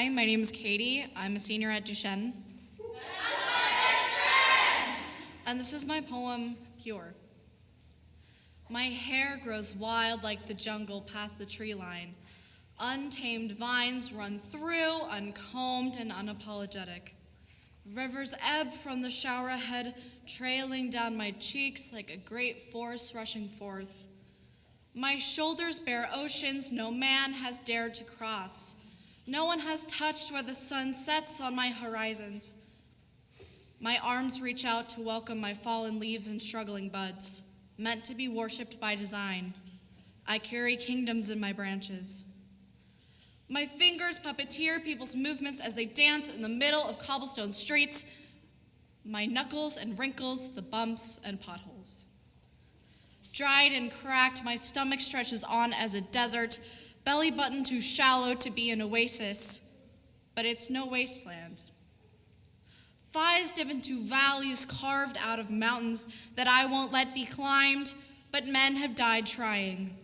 Hi, my name is Katie. I'm a senior at Duchesne. And this is my poem, Pure. My hair grows wild like the jungle past the tree line. Untamed vines run through, uncombed and unapologetic. Rivers ebb from the shower head, trailing down my cheeks like a great force rushing forth. My shoulders bear oceans no man has dared to cross. No one has touched where the sun sets on my horizons. My arms reach out to welcome my fallen leaves and struggling buds, meant to be worshipped by design. I carry kingdoms in my branches. My fingers puppeteer people's movements as they dance in the middle of cobblestone streets. My knuckles and wrinkles, the bumps and potholes. Dried and cracked, my stomach stretches on as a desert, belly button too shallow to be an oasis, but it's no wasteland. Thighs dip into valleys carved out of mountains that I won't let be climbed, but men have died trying.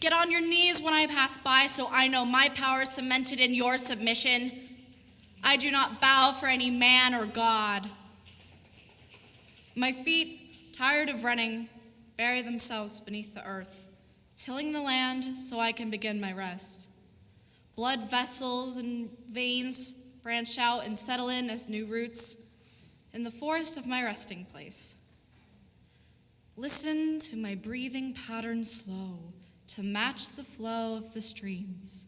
Get on your knees when I pass by so I know my power is cemented in your submission. I do not bow for any man or God. My feet, tired of running, bury themselves beneath the earth, tilling the land so I can begin my rest. Blood vessels and veins branch out and settle in as new roots in the forest of my resting place. Listen to my breathing pattern slow to match the flow of the streams,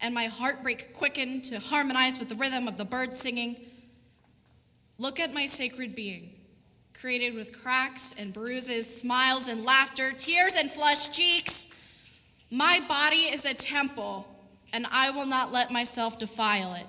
and my heartbreak quicken to harmonize with the rhythm of the birds singing. Look at my sacred being, created with cracks and bruises, smiles and laughter, tears and flushed cheeks. My body is a temple, and I will not let myself defile it.